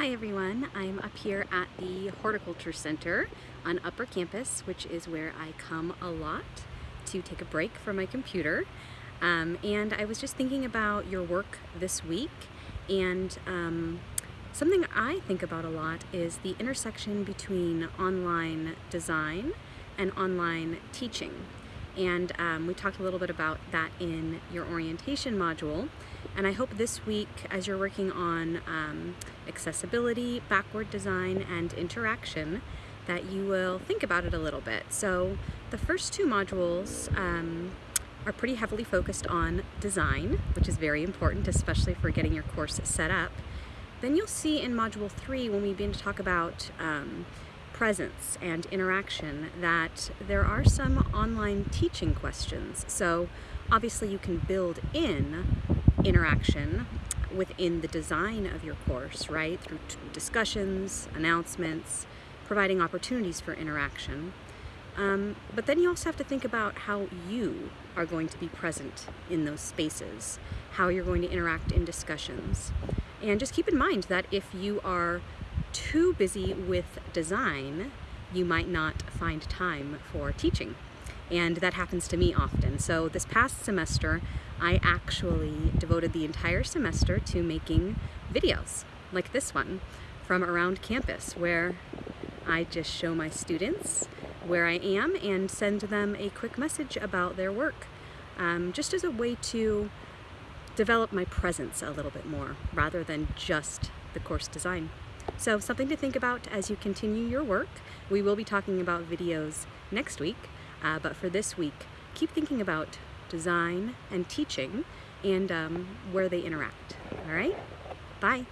Hi everyone, I'm up here at the Horticulture Center on Upper Campus, which is where I come a lot to take a break from my computer. Um, and I was just thinking about your work this week and um, something I think about a lot is the intersection between online design and online teaching. And um, we talked a little bit about that in your orientation module. And I hope this week, as you're working on um, accessibility, backward design, and interaction, that you will think about it a little bit. So the first two modules um, are pretty heavily focused on design, which is very important, especially for getting your course set up. Then you'll see in module three, when we begin to talk about um, presence and interaction, that there are some online teaching questions. So obviously you can build in interaction within the design of your course, right? Through discussions, announcements, providing opportunities for interaction. Um, but then you also have to think about how you are going to be present in those spaces, how you're going to interact in discussions. And just keep in mind that if you are too busy with design, you might not find time for teaching. And that happens to me often. So this past semester, I actually devoted the entire semester to making videos like this one from around campus where I just show my students where I am and send them a quick message about their work um, just as a way to develop my presence a little bit more rather than just the course design. So something to think about as you continue your work. We will be talking about videos next week, uh, but for this week, keep thinking about design and teaching and um, where they interact. All right? Bye.